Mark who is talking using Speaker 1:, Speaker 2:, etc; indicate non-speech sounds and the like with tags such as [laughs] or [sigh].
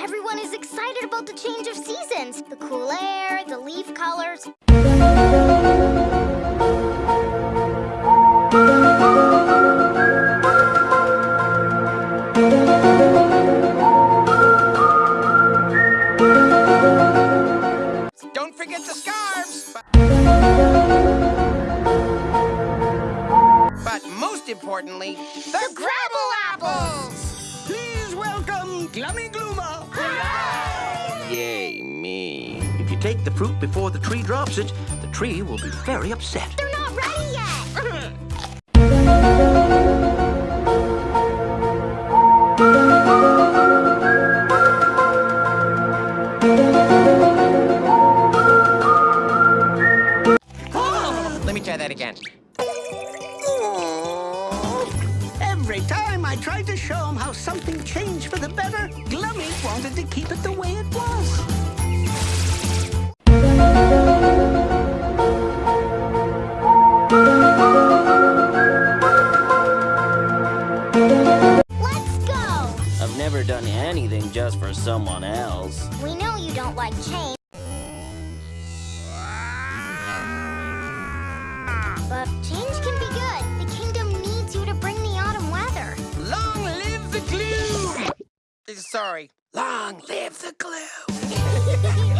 Speaker 1: Everyone is excited about the change of seasons. The cool air, the leaf colors.
Speaker 2: Don't forget the scarves. But, but most importantly, the,
Speaker 1: Grabble apples!
Speaker 3: Please welcome Glummy Gloomer.
Speaker 4: Yay, me. If you take the fruit before the tree drops it, the tree will be very upset.
Speaker 1: They're not ready yet! [laughs]
Speaker 2: Oh, let me try that again.
Speaker 3: Every time I tried to show him how something changed for the better, Glummy wanted to keep it the way it was.
Speaker 1: Let's go!
Speaker 5: I've never done anything just for someone else.
Speaker 1: We know you don't like change. But change can be good.
Speaker 2: Sorry. Long live the glue! [laughs]